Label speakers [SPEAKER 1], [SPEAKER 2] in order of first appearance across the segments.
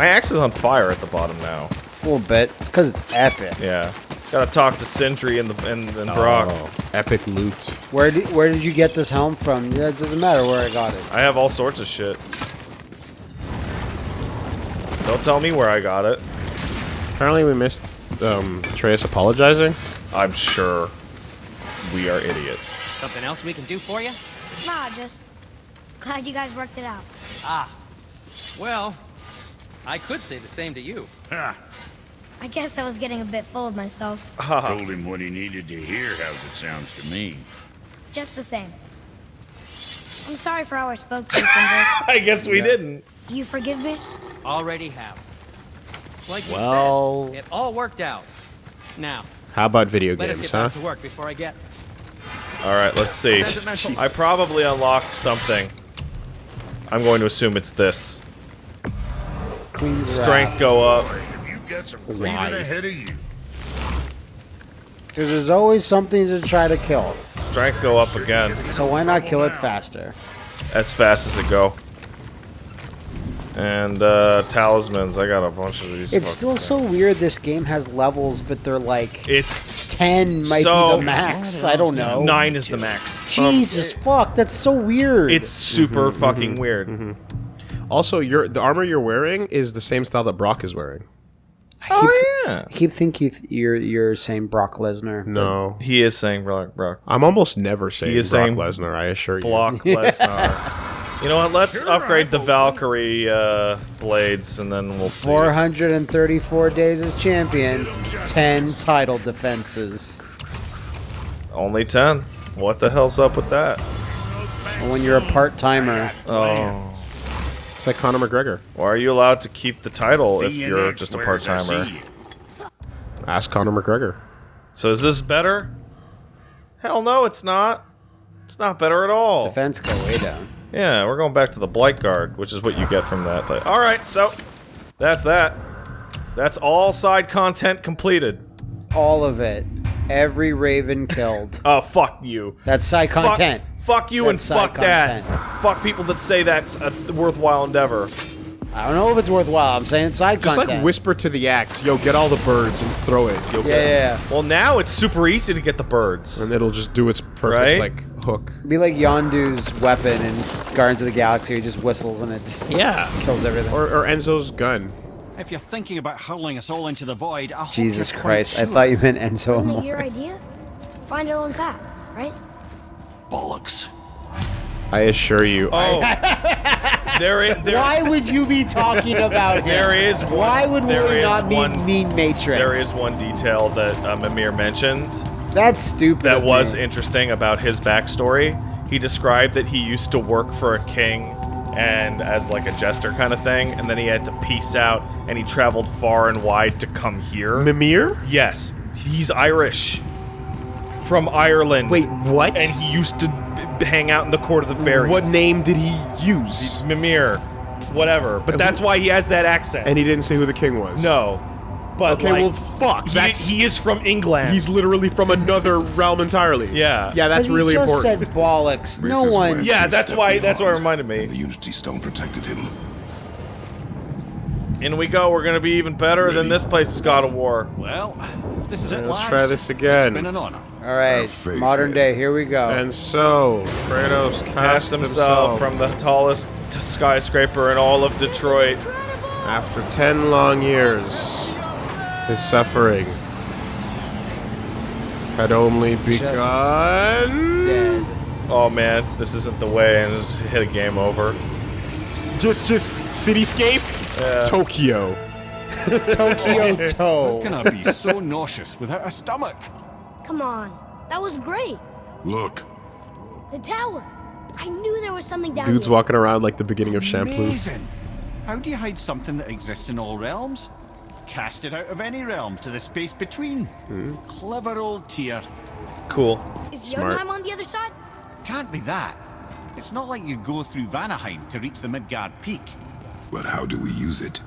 [SPEAKER 1] My axe is on fire at the bottom now.
[SPEAKER 2] A little bit. It's because it's epic.
[SPEAKER 1] Yeah. Gotta talk to Sindri and the and, and Brok.
[SPEAKER 3] Oh, epic loot.
[SPEAKER 2] Where did where did you get this helm from? Yeah, it doesn't matter where I got it.
[SPEAKER 1] I have all sorts of shit. Don't tell me where I got it.
[SPEAKER 3] Apparently we missed um, Atreus apologizing.
[SPEAKER 1] I'm sure we are idiots.
[SPEAKER 4] Something else we can do for you?
[SPEAKER 5] Nah, just glad you guys worked it out.
[SPEAKER 4] Ah. Well, I could say the same to you. Huh.
[SPEAKER 5] I guess I was getting a bit full of myself. Ah.
[SPEAKER 6] Told him what he needed to hear, how's it sounds to me.
[SPEAKER 5] Just the same. I'm sorry for how I spoke to you, Sindri.
[SPEAKER 1] I guess we didn't.
[SPEAKER 5] You forgive me?
[SPEAKER 4] Already have. Like you said, it all worked out. Now,
[SPEAKER 3] How about video
[SPEAKER 4] let us
[SPEAKER 3] games,
[SPEAKER 4] get
[SPEAKER 3] huh?
[SPEAKER 4] back to work before I get...
[SPEAKER 1] All right, let's see. I probably unlocked something. I'm going to assume it's this.
[SPEAKER 2] Queen's
[SPEAKER 1] Strength go up.
[SPEAKER 6] Have you got some
[SPEAKER 3] Why?
[SPEAKER 6] ahead of you?
[SPEAKER 2] Because there's always something to try to kill.
[SPEAKER 1] Strength go up again.
[SPEAKER 2] So why not kill it faster?
[SPEAKER 1] As fast as it go. And uh, talismans. I got a bunch of these.
[SPEAKER 2] It's
[SPEAKER 1] fucking
[SPEAKER 2] still so weird this game has levels, but they're like
[SPEAKER 1] It's
[SPEAKER 2] 10 might
[SPEAKER 1] So-
[SPEAKER 2] be the max. I don't know.
[SPEAKER 1] nine is the max.
[SPEAKER 2] Um, Jesus fuck, that's so weird.
[SPEAKER 1] It's super mm-hmm, mm-hmm. fucking weird. Mm-hmm.
[SPEAKER 3] Also, your the armor you're wearing is the same style that Brock is wearing.
[SPEAKER 1] Oh yeah.
[SPEAKER 2] I keep thinking you're you're saying Brock Lesnar.
[SPEAKER 3] No,
[SPEAKER 1] He is saying Brock. Brock.
[SPEAKER 3] I'm almost never saying
[SPEAKER 1] is
[SPEAKER 3] Brock
[SPEAKER 1] saying
[SPEAKER 3] Lesnar. I assure you.
[SPEAKER 1] Block Lesnar. You know what? Let's upgrade the Valkyrie uh, blades, and then we'll see.
[SPEAKER 2] 434 days as champion, 10 title defenses.
[SPEAKER 1] Only ten. What the hell's up with that?
[SPEAKER 2] When you're a part timer,
[SPEAKER 1] Oh,
[SPEAKER 3] It's like Conor McGregor.
[SPEAKER 1] why are you allowed to keep the title if
[SPEAKER 6] you
[SPEAKER 1] you're just a part timer?
[SPEAKER 3] Ask Conor McGregor.
[SPEAKER 1] So is this better? Hell no, it's not. It's not better at all.
[SPEAKER 2] defense go way down.
[SPEAKER 1] Yeah, we're going back to the Blight Guard, which is what you get from that. Like, all right, so that's that. That's all side content completed.
[SPEAKER 2] All of it. Every Raven killed.
[SPEAKER 1] Oh, fuck you.
[SPEAKER 2] That's side content.
[SPEAKER 1] Fuck, you and
[SPEAKER 2] That's side
[SPEAKER 1] fuck that. Fuck people that say that's a worthwhile endeavor.
[SPEAKER 2] I don't know if it's worthwhile. I'm saying side
[SPEAKER 3] Just
[SPEAKER 2] content.
[SPEAKER 3] like whisper to the axe, yo, get all the birds and throw it. You'll
[SPEAKER 2] Yeah,
[SPEAKER 3] get
[SPEAKER 2] yeah, yeah.
[SPEAKER 1] Well, now it's super easy to get the birds.
[SPEAKER 3] And it'll just do its perfect
[SPEAKER 1] Right?
[SPEAKER 3] like hook.
[SPEAKER 2] Be like Yondu's weapon in Guardians of the Galaxy. He just whistles and it just
[SPEAKER 3] Yeah.
[SPEAKER 2] kills everything.
[SPEAKER 3] Or, or Enzo's gun.
[SPEAKER 7] If you're thinking about hurling us all into the void, I
[SPEAKER 2] Jesus
[SPEAKER 7] you're quite
[SPEAKER 2] Christ! I thought you meant Enzo
[SPEAKER 5] Wasn't it your idea? Find our own path, right?
[SPEAKER 7] bollocks.
[SPEAKER 3] I assure you.
[SPEAKER 1] Oh, there is there,
[SPEAKER 2] Why would you be talking about him?
[SPEAKER 1] there is one,
[SPEAKER 2] Why would we not
[SPEAKER 1] one,
[SPEAKER 2] mean, mean Matrix?
[SPEAKER 1] There is one detail that uh, Mimir mentioned
[SPEAKER 2] That's stupid.
[SPEAKER 1] that was
[SPEAKER 2] me.
[SPEAKER 1] interesting about his backstory. He described that he used to work for a king and as like a jester kind of thing, and then he had to peace out and he traveled far and wide to come here.
[SPEAKER 3] Mimir?
[SPEAKER 1] yes, he's Irish. From Ireland.
[SPEAKER 3] Wait, what?
[SPEAKER 1] And he used to b- hang out in the court of the fairies.
[SPEAKER 3] What name did he use?
[SPEAKER 1] Mimir. Whatever. But that's why he has that accent.
[SPEAKER 3] And he didn't say who the king was.
[SPEAKER 1] no. But
[SPEAKER 3] Okay,
[SPEAKER 1] like,
[SPEAKER 3] well, fuck.
[SPEAKER 1] he,
[SPEAKER 3] That's
[SPEAKER 1] he is from England.
[SPEAKER 3] he's literally from another realm entirely.
[SPEAKER 1] Yeah.
[SPEAKER 3] Yeah, that's
[SPEAKER 2] But he
[SPEAKER 3] really
[SPEAKER 2] just
[SPEAKER 3] important.
[SPEAKER 2] said bollocks. No
[SPEAKER 8] Races
[SPEAKER 2] one.
[SPEAKER 1] Yeah, that's
[SPEAKER 8] step
[SPEAKER 1] why- that's why it reminded me.
[SPEAKER 8] the Unity Stone protected him.
[SPEAKER 1] In we go. We're gonna be even better than this place's God of War.
[SPEAKER 7] Well, if this is it,
[SPEAKER 3] Let's
[SPEAKER 7] lads,
[SPEAKER 3] try this again.
[SPEAKER 7] It's been an honor.
[SPEAKER 2] All right, modern day. Here we go.
[SPEAKER 3] And so, Kratos
[SPEAKER 1] Cast
[SPEAKER 3] cast
[SPEAKER 1] himself from the tallest skyscraper in all of Detroit.
[SPEAKER 3] After 10 long years, his suffering had only begun.
[SPEAKER 2] Dead.
[SPEAKER 1] Oh man, this isn't the way, and just hit a game over.
[SPEAKER 3] Just, just cityscape, Tokyo.
[SPEAKER 2] Tokyo Toe.
[SPEAKER 7] Can I be so nauseous without a stomach?
[SPEAKER 5] Come on. That was great.
[SPEAKER 8] Look,
[SPEAKER 5] The tower. I knew there was something down
[SPEAKER 3] Dude's
[SPEAKER 5] here.
[SPEAKER 3] walking around like the beginning of Shampoo.
[SPEAKER 7] Amazing. How do you hide something that exists in all realms? Cast it out of any realm to the space between. Hmm. Clever old Tyr.
[SPEAKER 1] Cool.
[SPEAKER 5] Is
[SPEAKER 3] Smart.
[SPEAKER 5] Jotunheim on the other side?
[SPEAKER 7] Can't be that. It's not like you go through Vanaheim to reach the Midgard Peak.
[SPEAKER 8] but how do we use it?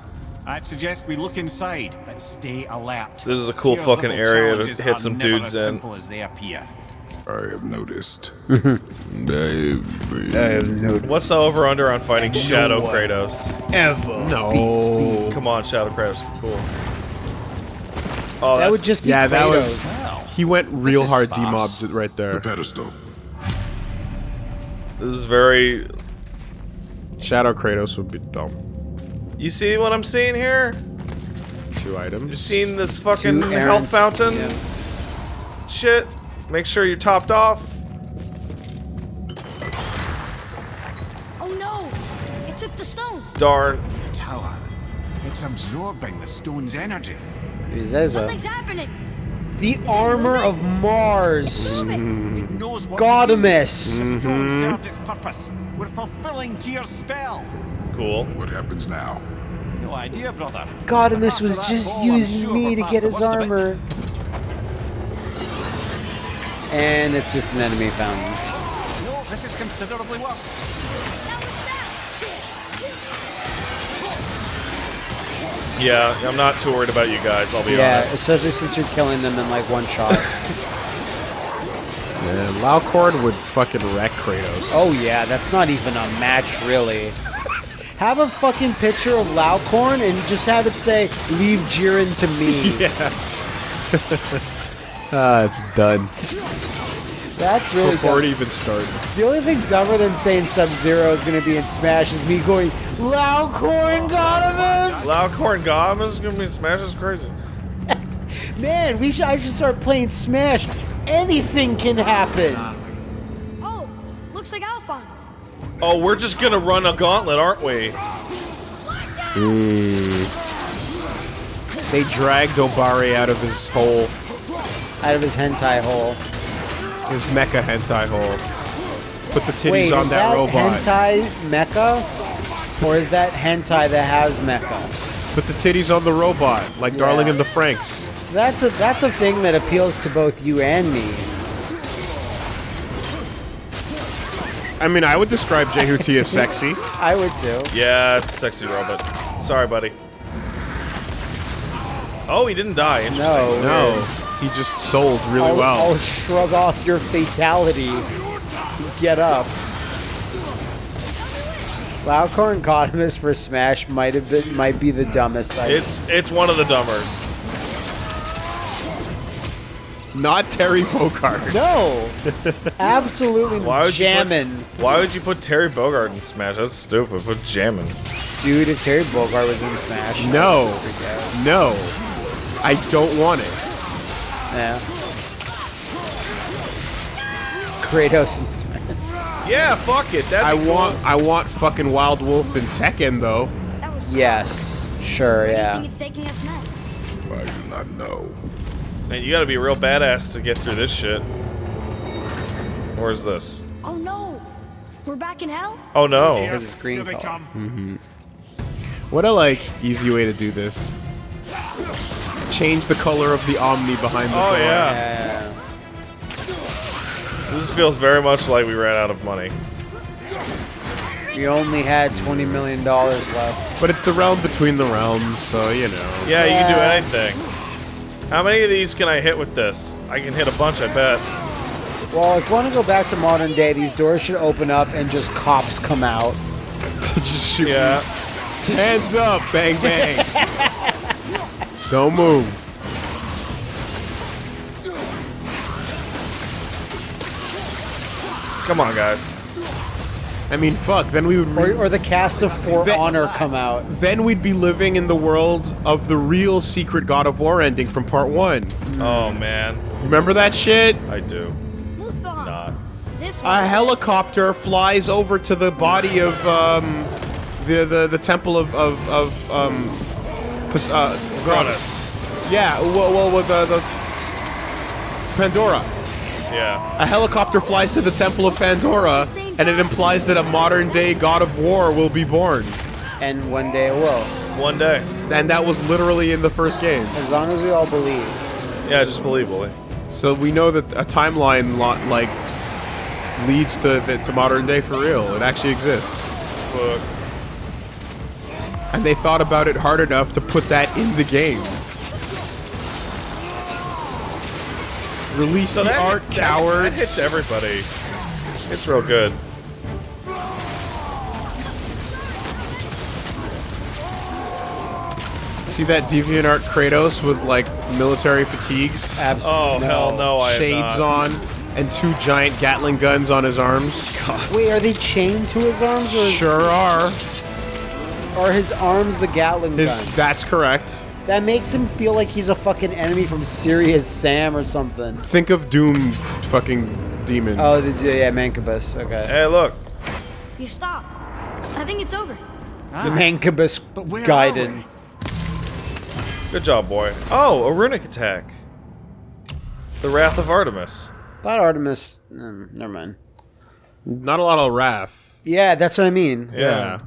[SPEAKER 7] I'd suggest we look inside, but stay alert.
[SPEAKER 1] This is a cool
[SPEAKER 7] Tyr's
[SPEAKER 1] fucking area to hit some
[SPEAKER 7] never
[SPEAKER 1] dudes
[SPEAKER 7] as
[SPEAKER 1] in.
[SPEAKER 7] simple as they appear.
[SPEAKER 8] I have noticed.
[SPEAKER 3] I-
[SPEAKER 1] What's the over under on fighting Shadow Kratos? Ever.
[SPEAKER 3] No.
[SPEAKER 1] Come on, Shadow Kratos. Cool. Oh,
[SPEAKER 2] That would just be
[SPEAKER 3] Yeah, that
[SPEAKER 2] Kratos.
[SPEAKER 3] was. He went real hard
[SPEAKER 7] sparse.
[SPEAKER 3] demobbed right there.
[SPEAKER 8] The
[SPEAKER 3] there.
[SPEAKER 8] pedestal.
[SPEAKER 1] This is very.
[SPEAKER 3] Shadow Kratos would be dumb.
[SPEAKER 1] You see what I'm seeing here?
[SPEAKER 3] Two items.
[SPEAKER 1] You
[SPEAKER 3] items.
[SPEAKER 1] seen this fucking health fountain
[SPEAKER 2] Yeah.
[SPEAKER 1] shit? Make sure you're topped off.
[SPEAKER 5] The.
[SPEAKER 1] Darn.
[SPEAKER 7] Tower. It's absorbing the stone's energy.
[SPEAKER 2] It.
[SPEAKER 5] Something's happening.
[SPEAKER 2] The armor of Mars.
[SPEAKER 7] It knows what
[SPEAKER 2] Gaudamus.
[SPEAKER 7] to do. The stone mm-hmm. served its purpose. We're fulfilling Tyr's spell.
[SPEAKER 1] Cool.
[SPEAKER 8] What happens now?
[SPEAKER 7] No idea, brother.
[SPEAKER 2] Gaudamus was just
[SPEAKER 7] ball,
[SPEAKER 2] using
[SPEAKER 7] sure
[SPEAKER 2] me to get his
[SPEAKER 7] worst of it.
[SPEAKER 2] armor. And it's just an enemy fountain.
[SPEAKER 7] No, this is considerably worse.
[SPEAKER 1] Yeah, I'm not too worried about you guys. I'll be
[SPEAKER 2] Yeah,
[SPEAKER 1] honest.
[SPEAKER 2] especially since you're killing them in like one shot.
[SPEAKER 3] Man, Laucord would fucking wreck Kratos.
[SPEAKER 2] oh yeah, that's not even a match really. Have a fucking picture of Laucorn and just have it say, leave Jiren to me. yeah.
[SPEAKER 3] Ah, it's done.
[SPEAKER 2] That's really
[SPEAKER 3] Before it
[SPEAKER 2] dumb.
[SPEAKER 3] even started.
[SPEAKER 2] The only thing dumber than saying Sub-Zero is going to be in Smash is me going, Laucorn Gaudamus!
[SPEAKER 1] Loudcorn Gom is gonna be in Smash is crazy.
[SPEAKER 2] Man, we should, I should start playing Smash. Anything can happen.
[SPEAKER 5] Oh, looks like Alphon.
[SPEAKER 1] Oh, we're just gonna run a gauntlet, aren't we?
[SPEAKER 3] They dragged Obari out of his hole,
[SPEAKER 2] Out of his hentai hole.
[SPEAKER 3] His mecha hentai hole. Put the titties
[SPEAKER 2] Wait,
[SPEAKER 3] on
[SPEAKER 2] is
[SPEAKER 3] that,
[SPEAKER 2] that
[SPEAKER 3] robot.
[SPEAKER 2] hentai mecha? Or is that hentai that has mecha?
[SPEAKER 3] Put the titties on the robot, like Darling
[SPEAKER 2] Yeah.
[SPEAKER 3] in the Franxx.
[SPEAKER 2] So that's a that's a thing that appeals to both you and me.
[SPEAKER 3] I mean, I would describe Jehuti as sexy.
[SPEAKER 2] I would too.
[SPEAKER 1] Yeah, it's a sexy robot. Sorry, buddy. Oh, he didn't die. Interesting.
[SPEAKER 2] No.
[SPEAKER 3] No, he just sold really
[SPEAKER 2] I'll,
[SPEAKER 3] well.
[SPEAKER 2] I'll shrug off your fatality. Get up. Laucorn Gaudamus for Smash might have been might be the dumbest. I
[SPEAKER 1] It's it's one of the dumbers.
[SPEAKER 3] Not Terry Bogard.
[SPEAKER 2] no, absolutely
[SPEAKER 1] Why would you put-
[SPEAKER 2] jamming,
[SPEAKER 1] Why would you put Terry Bogard in Smash? That's stupid. Put jamming.
[SPEAKER 2] dude. If Terry Bogard was in Smash,
[SPEAKER 3] No,
[SPEAKER 2] I'd freak out.
[SPEAKER 3] no, I don't want it.
[SPEAKER 2] Yeah. Kratos in Smash.
[SPEAKER 1] Yeah, fuck it. That'd
[SPEAKER 3] I
[SPEAKER 1] be cool.
[SPEAKER 3] want, I want fucking Wild Wolf and Tekken though.
[SPEAKER 5] That was tough.
[SPEAKER 2] Yes, sure,
[SPEAKER 5] Where do you
[SPEAKER 2] yeah.
[SPEAKER 5] think it's taking us next?
[SPEAKER 8] I do not know.
[SPEAKER 1] Man, you gotta be real badass to get through this shit. Where's this?
[SPEAKER 5] Oh no! We're back in hell?
[SPEAKER 1] Oh no.
[SPEAKER 2] Because it's green color. Mm-hmm.
[SPEAKER 3] What a like easy way to do this. Change the color of the Omni behind the
[SPEAKER 1] Oh
[SPEAKER 3] door.
[SPEAKER 1] yeah.
[SPEAKER 2] Yeah.
[SPEAKER 1] This feels very much like we ran out of money.
[SPEAKER 2] We only had twenty million dollars left.
[SPEAKER 3] But it's the realm between the realms, so you know.
[SPEAKER 1] Yeah, you can do anything. How many of these can I hit with this? I can hit a bunch, I bet.
[SPEAKER 2] Well, if you want to go back to modern day, these doors should open up and just cops come out.
[SPEAKER 3] Just shoot.
[SPEAKER 1] Yeah.
[SPEAKER 3] Hands up, bang bang. Don't move.
[SPEAKER 1] Come on, guys.
[SPEAKER 3] I mean, fuck. Then we would.
[SPEAKER 2] Or,
[SPEAKER 3] Re-
[SPEAKER 2] or the cast of For
[SPEAKER 3] That-
[SPEAKER 2] Honor come out.
[SPEAKER 3] then we'd be living in the world of the real secret God of War ending from part one.
[SPEAKER 1] Oh man,
[SPEAKER 3] Remember that shit?
[SPEAKER 1] I do not.
[SPEAKER 3] A helicopter flies over to the body of um, the, the the temple of of, of um, Pos- uh,
[SPEAKER 1] Cronus.
[SPEAKER 3] Yeah, well, well with the, the Pandora.
[SPEAKER 1] Yeah.
[SPEAKER 3] A helicopter flies to the temple of Pandora, and it implies that a modern day God of War will be born.
[SPEAKER 2] And one day it will.
[SPEAKER 1] One day.
[SPEAKER 3] And that was literally in the first game.
[SPEAKER 2] As long as we all believe.
[SPEAKER 1] Yeah, just believe, Willie.
[SPEAKER 3] So we know that a timeline lot like leads to to modern day for real. It actually exists.
[SPEAKER 1] Fuck.
[SPEAKER 3] And they thought about it hard enough to put that in the game. Release
[SPEAKER 1] So
[SPEAKER 3] the
[SPEAKER 1] that,
[SPEAKER 3] art,
[SPEAKER 1] that-
[SPEAKER 3] cowards.
[SPEAKER 1] That hits everybody. It's real good.
[SPEAKER 3] See that deviant art Kratos with like military fatigues,
[SPEAKER 2] Absolutely.
[SPEAKER 1] Oh hell no! I
[SPEAKER 3] shades
[SPEAKER 1] not.
[SPEAKER 3] on, and two giant Gatling guns on his arms?
[SPEAKER 2] Wait, are they chained to his arms, or
[SPEAKER 3] Sure are.
[SPEAKER 2] Are his arms the Gatling
[SPEAKER 3] His,
[SPEAKER 2] gun?
[SPEAKER 3] that's correct.
[SPEAKER 2] That makes him feel like he's a fucking enemy from Serious Sam or something.
[SPEAKER 3] Think of Doom, fucking demon.
[SPEAKER 2] Oh, the, yeah, Mancubus. Okay.
[SPEAKER 1] Hey, look.
[SPEAKER 5] You stopped. I think it's over.
[SPEAKER 2] The Mancubus
[SPEAKER 7] But where are
[SPEAKER 2] guided.
[SPEAKER 1] Good job, boy. Oh, a runic attack. The Wrath of Artemis.
[SPEAKER 2] Thought Artemis. Mm, never mind.
[SPEAKER 3] Not a lot of wrath.
[SPEAKER 2] Yeah, that's what I mean.
[SPEAKER 3] Yeah.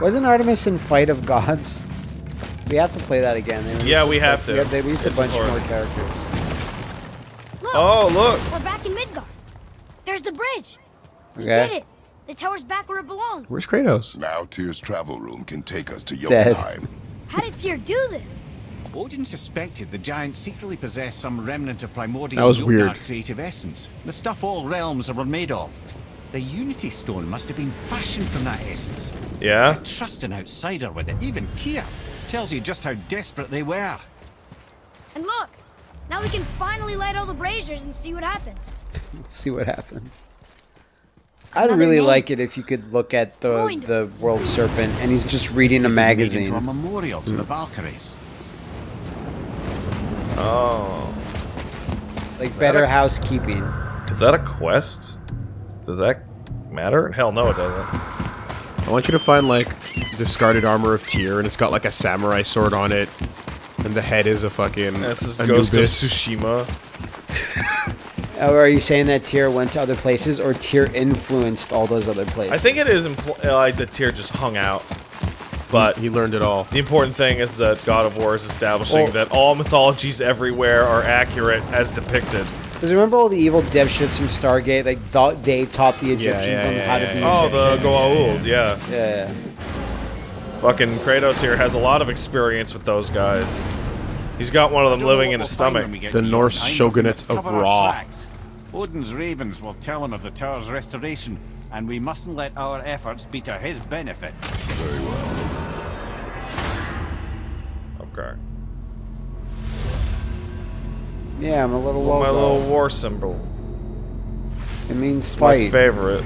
[SPEAKER 2] Wasn't Artemis in Fight of Gods? We have to play that again. They
[SPEAKER 1] Yeah, we have to.
[SPEAKER 2] Yeah, they released a bunch
[SPEAKER 1] important.
[SPEAKER 2] more characters.
[SPEAKER 5] Look,
[SPEAKER 1] Oh, look.
[SPEAKER 5] we're back in Midgard. There's the bridge. We
[SPEAKER 2] Okay.
[SPEAKER 5] did it. The tower's back where it belongs.
[SPEAKER 3] Where's Kratos?
[SPEAKER 8] Now Tyr's travel room can take us to
[SPEAKER 2] Dead.
[SPEAKER 8] Jotunheim.
[SPEAKER 5] How did Tyr do this?
[SPEAKER 7] Odin suspected the giant secretly possessed some remnant of primordial
[SPEAKER 3] That was weird.
[SPEAKER 7] creative essence. The stuff all realms were made of. The Unity Stone must have been fashioned from that essence.
[SPEAKER 1] Yeah?
[SPEAKER 7] Trust an outsider with it, even Tyr, tells you just how desperate they were.
[SPEAKER 5] And look, now we can finally light all the braziers and see what happens.
[SPEAKER 2] Let's see what happens. I'd
[SPEAKER 5] Another
[SPEAKER 2] really
[SPEAKER 5] name.
[SPEAKER 2] like it if you could look at the
[SPEAKER 5] Going.
[SPEAKER 2] the World Serpent and he's just reading a
[SPEAKER 7] magazine. into a
[SPEAKER 2] magazine.
[SPEAKER 7] memorial
[SPEAKER 3] Hmm.
[SPEAKER 7] to the Valkyries.
[SPEAKER 1] Oh.
[SPEAKER 2] Like better
[SPEAKER 1] a-
[SPEAKER 2] housekeeping.
[SPEAKER 1] Is that a quest? Does that matter? Hell no, it doesn't.
[SPEAKER 3] I want you to find like discarded armor of Tyr, and it's got like a samurai sword on it, and the head is a fucking
[SPEAKER 1] This is Ghost of Tsushima.
[SPEAKER 2] Oh, are you saying that Tyr went to other places or Tyr influenced all those other places?
[SPEAKER 1] I think it is uh, like the Tyr just hung out. But
[SPEAKER 3] He learned it all.
[SPEAKER 1] the important thing is that God of War is establishing
[SPEAKER 2] Well-
[SPEAKER 1] that all mythologies everywhere are accurate as depicted.
[SPEAKER 2] Because remember all the evil dipshits from Stargate? Like thought they taught the Egyptians
[SPEAKER 3] yeah,
[SPEAKER 2] on
[SPEAKER 3] yeah,
[SPEAKER 2] how to
[SPEAKER 3] yeah,
[SPEAKER 2] be.
[SPEAKER 3] yeah.
[SPEAKER 1] Oh, the Goa'uld, yeah.
[SPEAKER 2] Yeah.
[SPEAKER 1] Fucking Kratos here has a lot of experience with those guys. He's got one of them living in his stomach.
[SPEAKER 7] when we get
[SPEAKER 3] The Norse shogunate of
[SPEAKER 7] cover our
[SPEAKER 3] Ra.
[SPEAKER 7] Odin's ravens will tell him of the tower's restoration, and we mustn't let our efforts be to his benefit.
[SPEAKER 8] Very well.
[SPEAKER 2] Yeah, I'm a little low.
[SPEAKER 1] My little war symbol.
[SPEAKER 2] It means
[SPEAKER 1] My
[SPEAKER 2] fight.
[SPEAKER 1] favorite.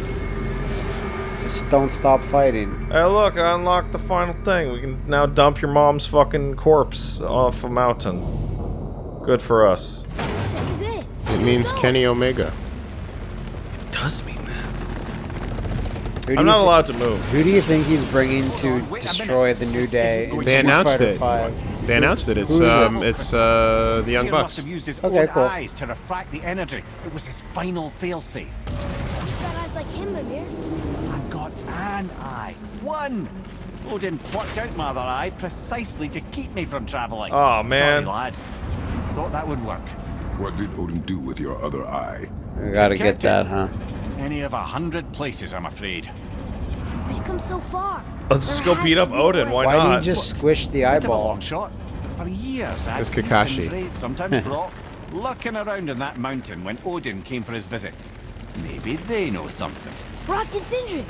[SPEAKER 2] Just don't stop fighting.
[SPEAKER 1] Hey, look, I unlocked the final thing. We can now dump your mom's fucking corpse off a mountain. Good for us.
[SPEAKER 5] This is it.
[SPEAKER 3] It means Kenny Omega.
[SPEAKER 1] It does mean that.
[SPEAKER 2] Who do
[SPEAKER 1] I'm not allowed to move.
[SPEAKER 2] Who do you think he's bringing to
[SPEAKER 7] on, wait a
[SPEAKER 2] destroy the New Day? in
[SPEAKER 7] They
[SPEAKER 2] Street
[SPEAKER 3] announced
[SPEAKER 2] Fighter
[SPEAKER 3] it.
[SPEAKER 2] V?
[SPEAKER 3] They announced it. It's
[SPEAKER 2] Who is it?
[SPEAKER 3] um, it's uh, the Young
[SPEAKER 7] Tyr must
[SPEAKER 3] Bucks.
[SPEAKER 7] have used his
[SPEAKER 2] Okay,
[SPEAKER 7] own
[SPEAKER 2] cool.
[SPEAKER 7] eyes to refract the energy. It was his final failsafe.
[SPEAKER 5] You've got eyes like him, Mimir.
[SPEAKER 7] I've got an eye. One! Odin plucked out my other eye precisely to keep me from traveling.
[SPEAKER 1] Oh man.
[SPEAKER 7] Sorry, lads. Thought that would work.
[SPEAKER 8] What did Odin do with your other eye?
[SPEAKER 2] I gotta get that, huh?
[SPEAKER 7] Any of a hundred places, I'm afraid.
[SPEAKER 5] Why'd come so far?
[SPEAKER 1] Let's just go beat up Odin.
[SPEAKER 5] way.
[SPEAKER 1] Why,
[SPEAKER 2] Why
[SPEAKER 1] not?
[SPEAKER 2] do you just squish the
[SPEAKER 7] Bit of a
[SPEAKER 2] eyeball?
[SPEAKER 7] long shot. For years, I've
[SPEAKER 3] It's Kakashi.
[SPEAKER 7] Sindri, sometimes Brok, lurking around in that mountain when Odin came for his visits. Maybe they know something.
[SPEAKER 5] Brok and Sindri.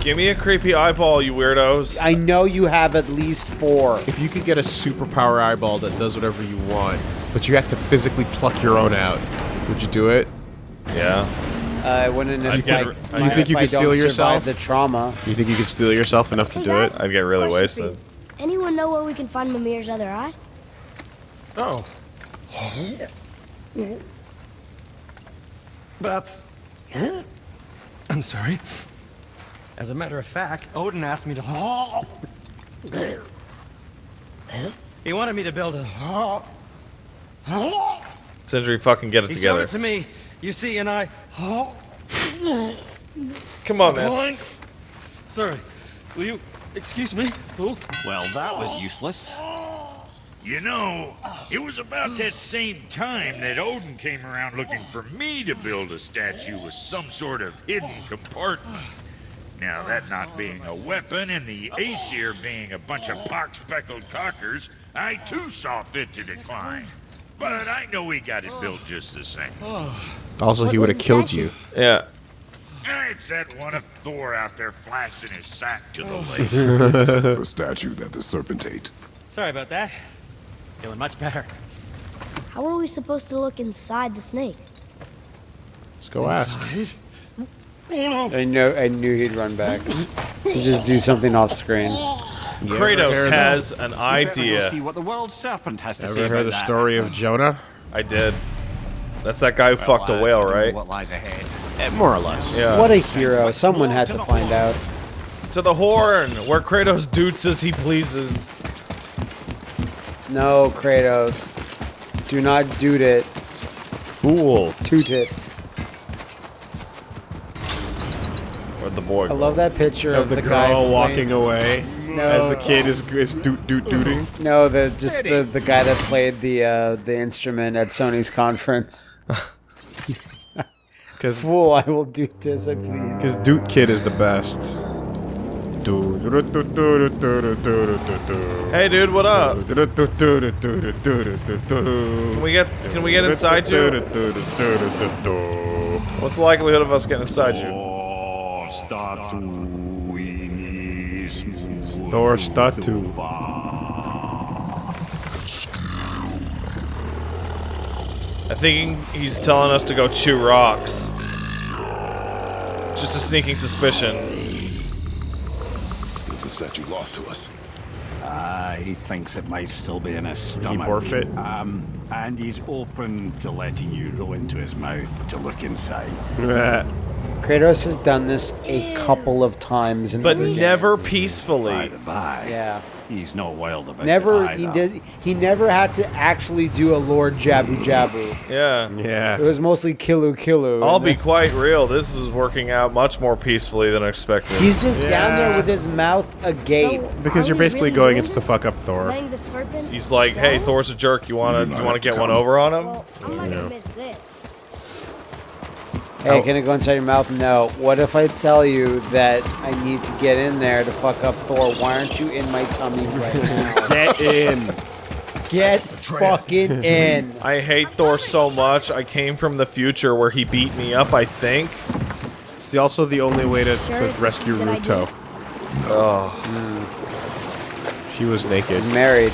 [SPEAKER 1] Give me a creepy eyeball, you weirdos.
[SPEAKER 2] I know you have at least four.
[SPEAKER 3] If you could get a superpower eyeball that does whatever you want, but you have to physically pluck your own out, would you do it?
[SPEAKER 1] yeah.
[SPEAKER 2] I wouldn't if
[SPEAKER 1] I'd get
[SPEAKER 2] I,
[SPEAKER 1] r- Do you
[SPEAKER 3] think you
[SPEAKER 2] I
[SPEAKER 3] could steal yourself?
[SPEAKER 2] the trauma.
[SPEAKER 3] You think you could steal yourself enough to
[SPEAKER 5] Hey,
[SPEAKER 3] do
[SPEAKER 5] guys.
[SPEAKER 3] it?
[SPEAKER 1] I'd get really wasted.
[SPEAKER 5] Anyone know where we can find Mimir's other eye?
[SPEAKER 1] Oh. Yeah.
[SPEAKER 4] That's. I'm sorry. As a matter of fact, Odin asked me to. He wanted me to build a.
[SPEAKER 1] Sindri, fucking get it
[SPEAKER 4] He showed
[SPEAKER 1] together.
[SPEAKER 4] it to me. You see, and I. Oh.
[SPEAKER 1] Come on, man.
[SPEAKER 4] Sorry. Will you excuse me? Oh.
[SPEAKER 7] Well, that was useless.
[SPEAKER 6] You know, it was about that same time that Odin came around looking for me to build a statue with some sort of hidden compartment. Now, that not being a weapon and the Aesir being a bunch of pox-speckled cockers, I too saw fit to decline. But I know he got it built just the same.
[SPEAKER 3] Also, he would have killed
[SPEAKER 5] statue?
[SPEAKER 3] you.
[SPEAKER 1] Yeah.
[SPEAKER 6] Ah, It's that one of Thor out there flashing his sack to the lake.
[SPEAKER 8] The statue that the serpent ate.
[SPEAKER 4] Sorry about that. Feeling much better.
[SPEAKER 5] How are we supposed to look inside the snake?
[SPEAKER 3] Let's go ask.
[SPEAKER 2] I know. I knew he'd run back to just do something off screen.
[SPEAKER 1] Kratos
[SPEAKER 3] heard
[SPEAKER 1] has an
[SPEAKER 7] Better go
[SPEAKER 1] idea.
[SPEAKER 7] see what the world serpent has to
[SPEAKER 3] Ever
[SPEAKER 7] about
[SPEAKER 3] heard the
[SPEAKER 7] that.
[SPEAKER 3] story of Jonah?
[SPEAKER 1] I did. That's that guy who
[SPEAKER 7] Well,
[SPEAKER 1] fucked a whale,
[SPEAKER 7] I don't know
[SPEAKER 1] right?
[SPEAKER 7] What lies ahead?
[SPEAKER 3] Eh, more or less.
[SPEAKER 1] Yeah.
[SPEAKER 2] What a hero! Someone had to find out.
[SPEAKER 1] To the horn, where Kratos doots as he pleases.
[SPEAKER 2] No, Kratos. Do not doot it.
[SPEAKER 3] Fool.
[SPEAKER 2] Toot it.
[SPEAKER 1] Where'd the boy
[SPEAKER 2] I
[SPEAKER 1] go?
[SPEAKER 2] love that picture
[SPEAKER 3] Of
[SPEAKER 2] of,
[SPEAKER 3] the,
[SPEAKER 2] the, guy
[SPEAKER 3] girl
[SPEAKER 2] playing-
[SPEAKER 3] walking away
[SPEAKER 2] No,
[SPEAKER 3] as the kid is is doot doot dooting.
[SPEAKER 2] No, the just the, the guy that played the uh, the instrument at Sony's conference.
[SPEAKER 3] Because
[SPEAKER 2] Fool, I will do this, I please.
[SPEAKER 3] Because Doot Kid is the best.
[SPEAKER 1] Hey, dude, what up? Can we get Can we get inside you? What's the likelihood of us getting inside you?
[SPEAKER 3] Thor Statu.
[SPEAKER 1] I think he's telling us to go chew rocks. Just a sneaking suspicion.
[SPEAKER 8] Is the statue lost to us?
[SPEAKER 7] Ah, he thinks it might still be in his stomach.
[SPEAKER 3] morph it?
[SPEAKER 7] Um, and he's open to letting you roll into his mouth to look inside.
[SPEAKER 2] Kratos has done this a couple of times, in
[SPEAKER 1] But
[SPEAKER 2] other
[SPEAKER 1] never
[SPEAKER 2] games.
[SPEAKER 7] By
[SPEAKER 1] peacefully.
[SPEAKER 7] the by,
[SPEAKER 2] Yeah,
[SPEAKER 7] he's no wild about
[SPEAKER 2] never.
[SPEAKER 7] it
[SPEAKER 2] He
[SPEAKER 7] either.
[SPEAKER 2] did. He never had to actually do a Lord Jabu Jabu.
[SPEAKER 1] Yeah.
[SPEAKER 3] Yeah.
[SPEAKER 2] It was mostly Killu Killu.
[SPEAKER 1] I'll be
[SPEAKER 2] then-
[SPEAKER 1] quite real. This is working out much more peacefully than I expected.
[SPEAKER 2] He's just down there with his mouth agape.
[SPEAKER 5] So,
[SPEAKER 3] Because you're basically
[SPEAKER 5] really
[SPEAKER 3] going
[SPEAKER 5] doing
[SPEAKER 3] against to fuck up Thor.
[SPEAKER 5] Letting the serpent
[SPEAKER 1] He's like, "Hey, Thor's a jerk. You wanna
[SPEAKER 8] You do
[SPEAKER 1] you
[SPEAKER 8] not
[SPEAKER 1] wanna get one over on him?"
[SPEAKER 5] Well, I'm not gonna miss this.
[SPEAKER 2] Hey, can it go inside your mouth? No. What if I tell you that I need to get in there to fuck up Thor? Why aren't you in my tummy right now?
[SPEAKER 3] Get in.
[SPEAKER 2] Get fucking in.
[SPEAKER 1] I hate Thor so much. I came from the future where he beat me up. I think.
[SPEAKER 3] It's the- also the only way to,
[SPEAKER 5] Sure,
[SPEAKER 3] to rescue
[SPEAKER 5] is a good
[SPEAKER 3] Ruto.
[SPEAKER 1] Oh,
[SPEAKER 3] She was naked.
[SPEAKER 2] Married.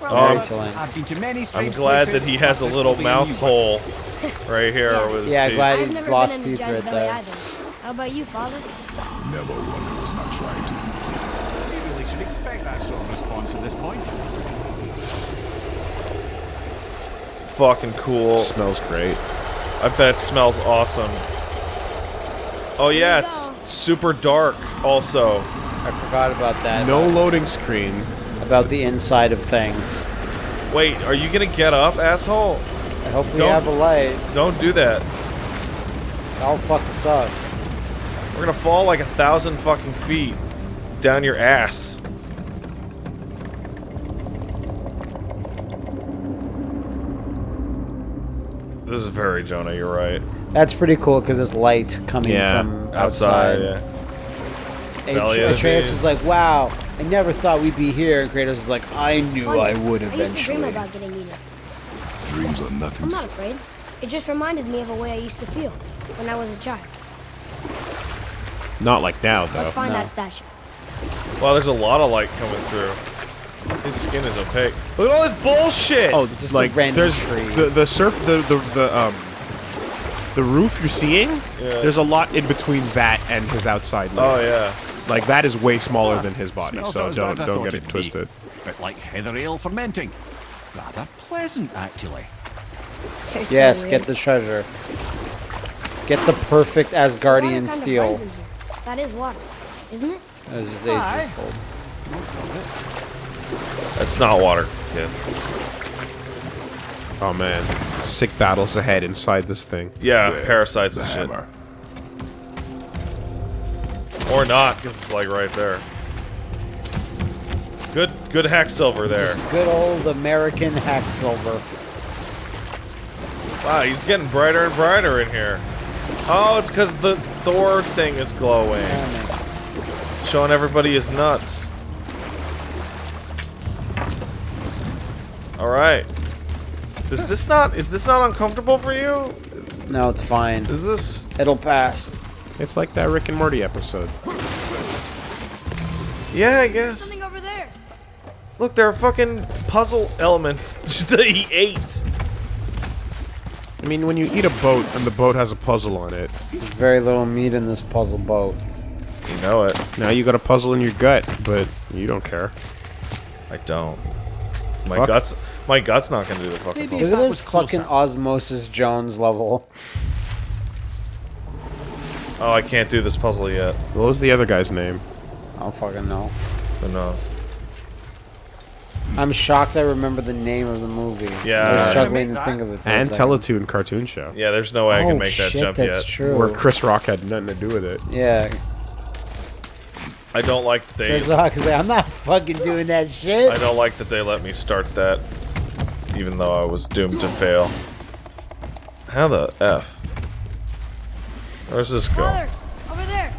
[SPEAKER 7] Well,
[SPEAKER 1] Oh.
[SPEAKER 7] I've been to many
[SPEAKER 1] I'm glad that he has a little
[SPEAKER 7] will be a
[SPEAKER 1] mouth
[SPEAKER 7] new one.
[SPEAKER 1] hole right here
[SPEAKER 5] Yeah.
[SPEAKER 1] with his
[SPEAKER 2] Yeah,
[SPEAKER 1] teeth.
[SPEAKER 2] glad
[SPEAKER 5] I've
[SPEAKER 2] he
[SPEAKER 5] never
[SPEAKER 2] lost
[SPEAKER 5] been in
[SPEAKER 2] teeth
[SPEAKER 5] the judge
[SPEAKER 2] right there.
[SPEAKER 5] either. How about you, father?
[SPEAKER 8] Never one who was not trying to.
[SPEAKER 7] We really should expect that sort of response at this point.
[SPEAKER 1] Fucking cool.
[SPEAKER 3] Smells great.
[SPEAKER 1] I bet it smells awesome. Oh yeah, it's
[SPEAKER 5] go.
[SPEAKER 1] super dark. Also,
[SPEAKER 2] I forgot about that.
[SPEAKER 3] No loading screen.
[SPEAKER 2] About the inside of things.
[SPEAKER 1] wait, are you gonna get up, asshole?
[SPEAKER 2] I hope we
[SPEAKER 1] Don't-
[SPEAKER 2] have a light.
[SPEAKER 1] Don't do that.
[SPEAKER 2] That'll fuck us up.
[SPEAKER 1] We're gonna fall like a thousand fucking feet down your ass. This is very Jonah. You're right.
[SPEAKER 2] That's pretty cool because it's light coming
[SPEAKER 3] Yeah,
[SPEAKER 2] from
[SPEAKER 1] Outside.
[SPEAKER 2] outside.
[SPEAKER 1] yeah.
[SPEAKER 2] And
[SPEAKER 1] the
[SPEAKER 2] Atreus is like, "Wow, I never thought we'd be here." And Kratos is like, "I knew I would
[SPEAKER 5] I used to dream
[SPEAKER 2] eventually."
[SPEAKER 5] about getting eaten.
[SPEAKER 8] Dreams are nothing
[SPEAKER 5] I'm not afraid. It just reminded me of a way I used to feel when I was a child.
[SPEAKER 3] Not like now, though.
[SPEAKER 5] Let's find
[SPEAKER 2] no.
[SPEAKER 5] that statue.
[SPEAKER 1] Wow, there's a lot of light coming through. His skin is opaque. Look at all this bullshit.
[SPEAKER 3] Oh,
[SPEAKER 2] Just a
[SPEAKER 3] like
[SPEAKER 2] random
[SPEAKER 3] there's
[SPEAKER 2] tree.
[SPEAKER 3] the the surf the the the um the roof you're seeing.
[SPEAKER 1] Yeah.
[SPEAKER 3] There's a lot in between that and his outside. layer.
[SPEAKER 1] Oh yeah.
[SPEAKER 3] Like that is way smaller than his body,
[SPEAKER 7] Smells
[SPEAKER 3] so
[SPEAKER 7] not as bad
[SPEAKER 3] don't don't get it
[SPEAKER 7] it'd be.
[SPEAKER 3] twisted.
[SPEAKER 7] Bit like heather ale fermenting. Rather pleasant, actually.
[SPEAKER 5] You're so
[SPEAKER 2] Yes, get the treasure. Get the perfect
[SPEAKER 5] Water
[SPEAKER 2] Asgardian
[SPEAKER 5] kinda
[SPEAKER 2] steel.
[SPEAKER 5] burns in here. That is water, isn't it?
[SPEAKER 2] As his
[SPEAKER 7] Aye.
[SPEAKER 2] age old.
[SPEAKER 1] That's not water, kid.
[SPEAKER 3] Oh man, sick battles ahead inside this thing.
[SPEAKER 1] Yeah,
[SPEAKER 8] There,
[SPEAKER 1] parasites
[SPEAKER 8] the
[SPEAKER 1] and shit.
[SPEAKER 8] hammer.
[SPEAKER 1] Or not, because it's like right there. Good, good hack silver there.
[SPEAKER 2] Good old American hack silver.
[SPEAKER 1] Wow, he's getting brighter and brighter in here. Oh, it's because the Thor thing is glowing,
[SPEAKER 2] Damn it.
[SPEAKER 1] showing everybody his nuts. All right, Does this not is this not uncomfortable for you?
[SPEAKER 2] No, it's fine.
[SPEAKER 1] Is this
[SPEAKER 2] It'll pass.
[SPEAKER 3] It's like that Rick and Morty episode.
[SPEAKER 1] Yeah, I guess.
[SPEAKER 5] Something over there.
[SPEAKER 1] Look, there are fucking puzzle elements that he ate.
[SPEAKER 3] I mean, when you eat a boat and the boat has a puzzle on it,
[SPEAKER 2] There's very little meat in this puzzle boat.
[SPEAKER 1] You know it.
[SPEAKER 3] now you got a puzzle in your gut, but you don't care.
[SPEAKER 1] I don't. My
[SPEAKER 3] Fuck.
[SPEAKER 1] guts my gut's not gonna do the fucking
[SPEAKER 7] Maybe
[SPEAKER 1] puzzle.
[SPEAKER 2] Look at
[SPEAKER 7] that
[SPEAKER 2] this
[SPEAKER 7] was
[SPEAKER 2] fucking. Osmosis Jones level.
[SPEAKER 1] Oh, I can't do this puzzle yet.
[SPEAKER 3] What was the other guy's name?
[SPEAKER 2] I don't fucking know.
[SPEAKER 1] Who knows?
[SPEAKER 2] I'm shocked I remember the name of the movie.
[SPEAKER 1] Yeah.
[SPEAKER 2] I was struggling to think of it. For
[SPEAKER 3] And
[SPEAKER 2] a second.
[SPEAKER 3] Teletoon cartoon show.
[SPEAKER 1] Yeah, there's no way I
[SPEAKER 2] oh,
[SPEAKER 1] can make that
[SPEAKER 2] shit,
[SPEAKER 1] jump
[SPEAKER 2] that's
[SPEAKER 1] yet.
[SPEAKER 2] true.
[SPEAKER 3] Where Chris Rock had nothing to do with it.
[SPEAKER 2] Yeah.
[SPEAKER 1] I don't like that they
[SPEAKER 2] Chris Rock is like, I'm not fucking doing that shit.
[SPEAKER 1] I don't like that they let me start that even though I was doomed to fail. How the F? Where's this go?
[SPEAKER 5] Father, over there.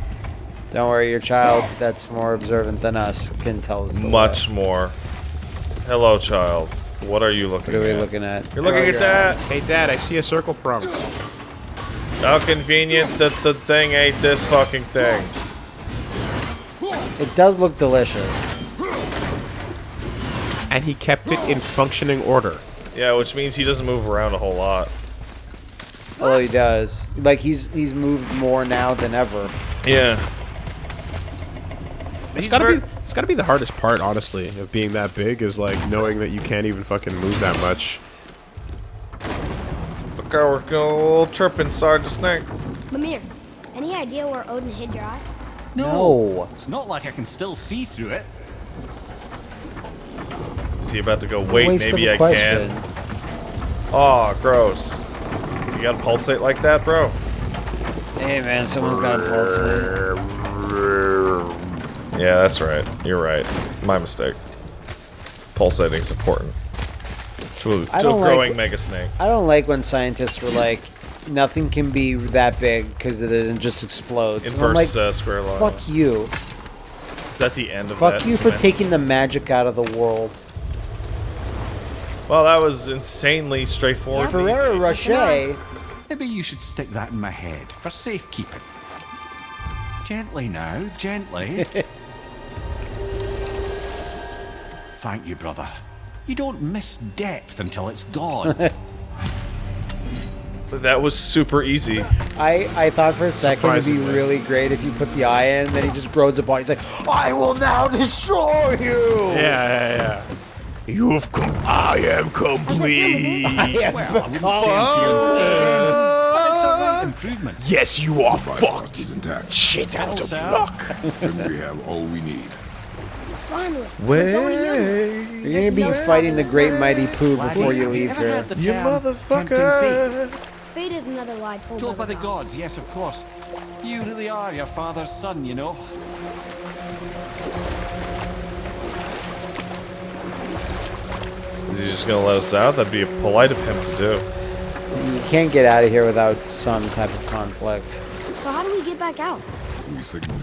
[SPEAKER 2] Don't worry, your child that's more observant than us can tell us the
[SPEAKER 1] Much
[SPEAKER 2] way.
[SPEAKER 1] more. Hello, child. What are you looking
[SPEAKER 2] What are we
[SPEAKER 1] at?
[SPEAKER 2] looking at?
[SPEAKER 1] You're looking oh, at that.
[SPEAKER 3] Hey, Dad, I see a circle prompt.
[SPEAKER 1] How convenient that the thing ate this fucking thing.
[SPEAKER 2] It does look delicious.
[SPEAKER 3] And he kept it in functioning order.
[SPEAKER 1] Yeah, which means he doesn't move around a whole lot.
[SPEAKER 2] Oh, he does. Like he's he's moved more now than ever.
[SPEAKER 1] Yeah.
[SPEAKER 3] It's
[SPEAKER 1] He's
[SPEAKER 3] gotta, be, it's gotta be the hardest part, honestly, of being that big, is like knowing that you can't even fucking move that much.
[SPEAKER 1] Look how we're going a little trip inside the snake.
[SPEAKER 5] Mimir, any idea where Odin hid your eye?
[SPEAKER 2] No.
[SPEAKER 7] It's not like I can still see through it.
[SPEAKER 1] Is he about to go, wait, maybe I
[SPEAKER 2] question.
[SPEAKER 1] can? Aw, gross. You gotta pulsate like that, bro?
[SPEAKER 2] Hey man, someone's got a pulsate.
[SPEAKER 1] Yeah, that's right. You're right. My mistake. Pulsating's important. To,
[SPEAKER 2] I
[SPEAKER 1] to a
[SPEAKER 2] don't like-
[SPEAKER 1] growing mega snake.
[SPEAKER 2] I don't like when scientists were like, nothing can be that big because it then just explodes. And
[SPEAKER 1] Inverse
[SPEAKER 2] like,
[SPEAKER 1] uh, square line.
[SPEAKER 2] fuck you.
[SPEAKER 1] Is that the end of
[SPEAKER 2] Fuck
[SPEAKER 1] that?
[SPEAKER 2] you for
[SPEAKER 1] event?
[SPEAKER 2] taking the magic out of the world.
[SPEAKER 1] Well, that was insanely straightforward. and easy.
[SPEAKER 2] Ferrero Rocher.
[SPEAKER 7] Maybe you should stick that in my head for safekeeping. Gently now, gently. Thank you, brother. You don't miss depth until it's gone.
[SPEAKER 1] That was super easy.
[SPEAKER 2] I, I thought for a second it'd be really great if you put the eye in, then he just grows a body. He's like, I will now destroy you.
[SPEAKER 3] Yeah, yeah, yeah.
[SPEAKER 8] You've come. I am complete.
[SPEAKER 2] I am
[SPEAKER 7] well, I
[SPEAKER 2] the
[SPEAKER 7] wouldn't
[SPEAKER 2] call.
[SPEAKER 7] say I'm feeling It's improvement.
[SPEAKER 8] yes, you are fucked. Is intact.
[SPEAKER 7] Shit out of
[SPEAKER 8] luck. then we have all we need.
[SPEAKER 5] Finally.
[SPEAKER 1] Way,
[SPEAKER 2] You're gonna be fighting the great mighty poo before you leave here.
[SPEAKER 1] you motherfucker!
[SPEAKER 5] Fate is another lie told,
[SPEAKER 7] Told by the
[SPEAKER 5] gods.
[SPEAKER 7] gods, yes, of course. You really are your father's son, you know.
[SPEAKER 1] Is he just gonna let us out? That'd be polite of him to do.
[SPEAKER 2] You can't get out of here without some type of conflict.
[SPEAKER 5] So how do we get back out?
[SPEAKER 8] We signal.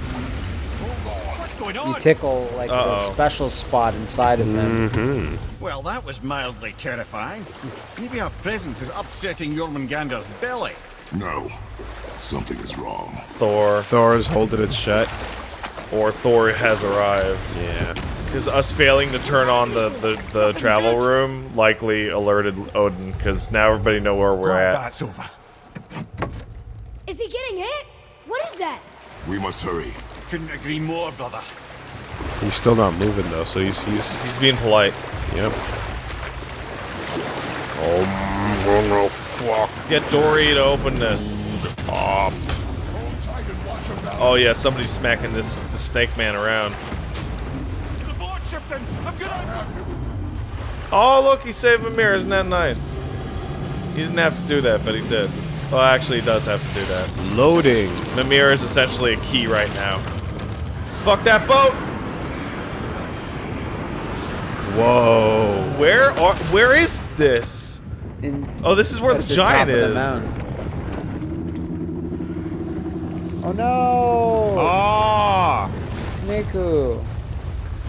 [SPEAKER 7] What's going
[SPEAKER 2] You tickle like
[SPEAKER 1] Uh-oh.
[SPEAKER 2] the special spot inside of him. Mm-hmm.
[SPEAKER 7] Well, that was mildly terrifying. Maybe our presence is upsetting Jormungandr's belly.
[SPEAKER 8] No. Something is wrong.
[SPEAKER 1] Thor
[SPEAKER 3] Thor's holding it shut.
[SPEAKER 1] or Thor has arrived.
[SPEAKER 3] Yeah.
[SPEAKER 1] Because us failing to turn on the, the, the travel room likely alerted Odin, because now everybody know where we're
[SPEAKER 7] Glad
[SPEAKER 1] at.
[SPEAKER 7] that's over.
[SPEAKER 5] Is he getting hit? What is that?
[SPEAKER 8] We must hurry.
[SPEAKER 7] Couldn't agree more, brother.
[SPEAKER 3] He's still not moving though, so he's he's
[SPEAKER 1] He's being polite.
[SPEAKER 3] yep.
[SPEAKER 8] Oh, fuck.
[SPEAKER 1] Get Dory to open this.
[SPEAKER 8] Up.
[SPEAKER 1] Oh yeah, somebody's smacking this the snake man around.
[SPEAKER 7] The boat shifting! I'm gonna...
[SPEAKER 1] Oh look, he saved Mimir, isn't that nice? He didn't have to do that, but he did. Well, actually, it does have to do that.
[SPEAKER 3] Loading.
[SPEAKER 1] Mimir is essentially a key right now. Fuck that boat!
[SPEAKER 3] Whoa.
[SPEAKER 1] Where are? Where is this?
[SPEAKER 2] In,
[SPEAKER 1] Oh, this is where the,
[SPEAKER 2] the
[SPEAKER 1] giant
[SPEAKER 2] top of the
[SPEAKER 1] is.
[SPEAKER 2] Oh no!
[SPEAKER 3] Ah.
[SPEAKER 2] Snaku.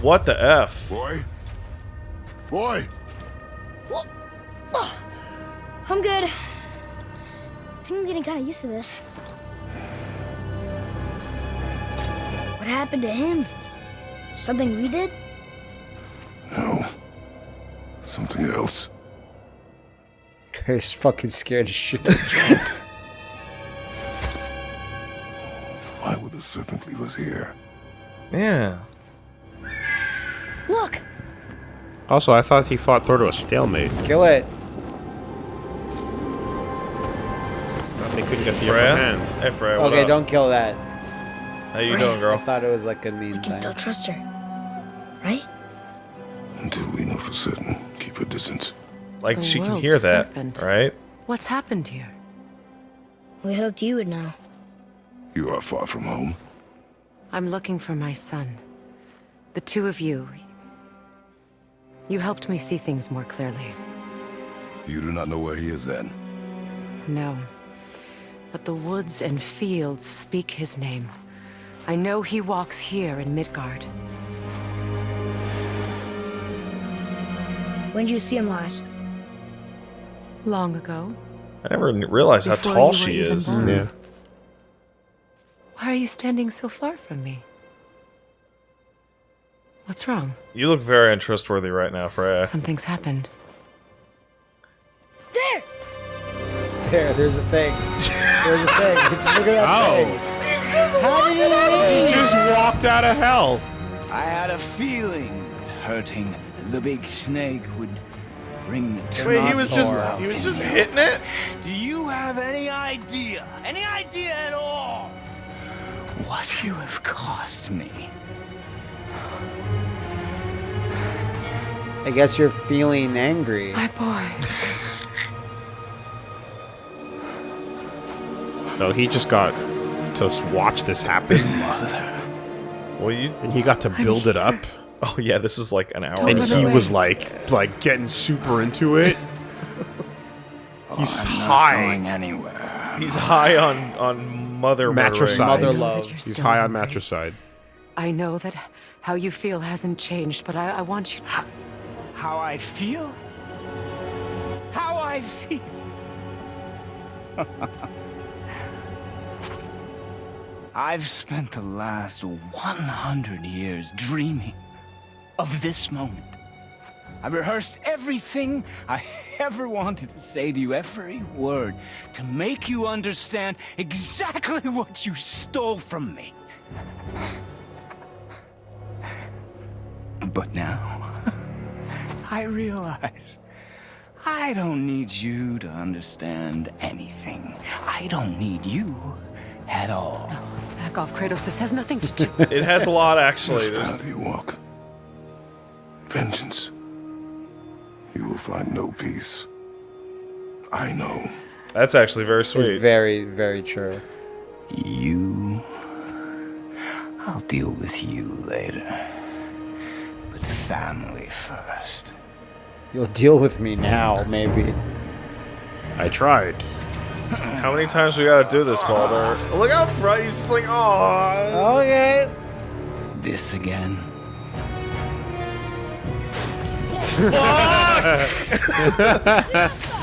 [SPEAKER 1] What the f?
[SPEAKER 8] Boy? Boy?
[SPEAKER 5] I'm good. I think I'm getting kind of used to this. What happened to him? Something we did?
[SPEAKER 8] No. Something else.
[SPEAKER 2] He's fucking scared as shit.
[SPEAKER 8] Why would the serpent leave us here?
[SPEAKER 1] Yeah.
[SPEAKER 5] Look!
[SPEAKER 3] Also, I thought he fought Thor to a stalemate.
[SPEAKER 2] Kill it.
[SPEAKER 3] They couldn't get the
[SPEAKER 1] Freya?
[SPEAKER 3] upper hand.
[SPEAKER 1] Hey, Freya,
[SPEAKER 2] Okay,
[SPEAKER 1] up?
[SPEAKER 2] don't kill that.
[SPEAKER 1] How you
[SPEAKER 5] Freya.
[SPEAKER 1] doing,
[SPEAKER 2] I
[SPEAKER 1] girl?
[SPEAKER 2] thought it was like a mean
[SPEAKER 5] We can
[SPEAKER 2] thing.
[SPEAKER 5] still trust her. Right?
[SPEAKER 8] Until we know for certain, keep a distance.
[SPEAKER 1] Like,
[SPEAKER 9] The
[SPEAKER 1] she can
[SPEAKER 9] world's
[SPEAKER 1] hear that,
[SPEAKER 9] serpent.
[SPEAKER 1] right?
[SPEAKER 9] What's happened here?
[SPEAKER 5] We hoped you would know.
[SPEAKER 8] You are far from home.
[SPEAKER 9] I'm looking for my son. The two of you. You helped me see things more clearly.
[SPEAKER 8] You do not know where he is then.
[SPEAKER 9] No. But the woods and fields speak his name. I know he walks here in Midgard.
[SPEAKER 5] When did you see him last?
[SPEAKER 9] Long ago.
[SPEAKER 1] I never n- realized how tall she is.
[SPEAKER 9] born.
[SPEAKER 3] Yeah.
[SPEAKER 9] Why are you standing so far from me? What's wrong?
[SPEAKER 1] You look very untrustworthy right now, Freya.
[SPEAKER 9] Something's happened.
[SPEAKER 5] There!
[SPEAKER 2] There, there's a thing. There's a thing. It's, look at that
[SPEAKER 3] Oh.
[SPEAKER 2] thing.
[SPEAKER 5] He's just walking out of
[SPEAKER 3] He just walked out of hell.
[SPEAKER 10] I had a feeling that hurting the big snake would bring the
[SPEAKER 1] Wait, he was just
[SPEAKER 10] Thor
[SPEAKER 1] he was just
[SPEAKER 10] in
[SPEAKER 1] hitting it?
[SPEAKER 10] Do you have any idea, any idea at all, what you have cost me?
[SPEAKER 2] I guess you're feeling angry.
[SPEAKER 9] My boy.
[SPEAKER 3] No, he just got to watch this happen,
[SPEAKER 1] Well, you
[SPEAKER 3] and he got to build it up.
[SPEAKER 1] Oh yeah, this is like an hour
[SPEAKER 3] And
[SPEAKER 1] ago.
[SPEAKER 3] he was like, like getting super into it. He's
[SPEAKER 10] oh, I'm
[SPEAKER 3] high.
[SPEAKER 10] going anywhere.
[SPEAKER 1] He's high on on mother
[SPEAKER 3] Matricide.
[SPEAKER 2] Mother love.
[SPEAKER 3] He's high on matricide.
[SPEAKER 9] I know that how you feel hasn't changed, but I, I want you.
[SPEAKER 10] How I feel? How I feel? I've spent the last 100 years dreaming of this moment. I rehearsed everything I ever wanted to say to you, every word, to make you understand exactly what you stole from me. But now, I realize I don't need you to understand anything. I don't need you at all.
[SPEAKER 9] Back off, Kratos. This has nothing to do.
[SPEAKER 1] It has a lot actually.
[SPEAKER 8] This path you walk. Vengeance. You will find no peace. I know.
[SPEAKER 1] that's actually very
[SPEAKER 2] It's
[SPEAKER 1] sweet.
[SPEAKER 2] very, very true.
[SPEAKER 10] You. I'll deal with you later. But family first.
[SPEAKER 2] You'll deal with me now, maybe.
[SPEAKER 3] I tried.
[SPEAKER 1] How many times we gotta do this, Baldur? Look how front. He's just like, oh.
[SPEAKER 2] Okay.
[SPEAKER 10] This again.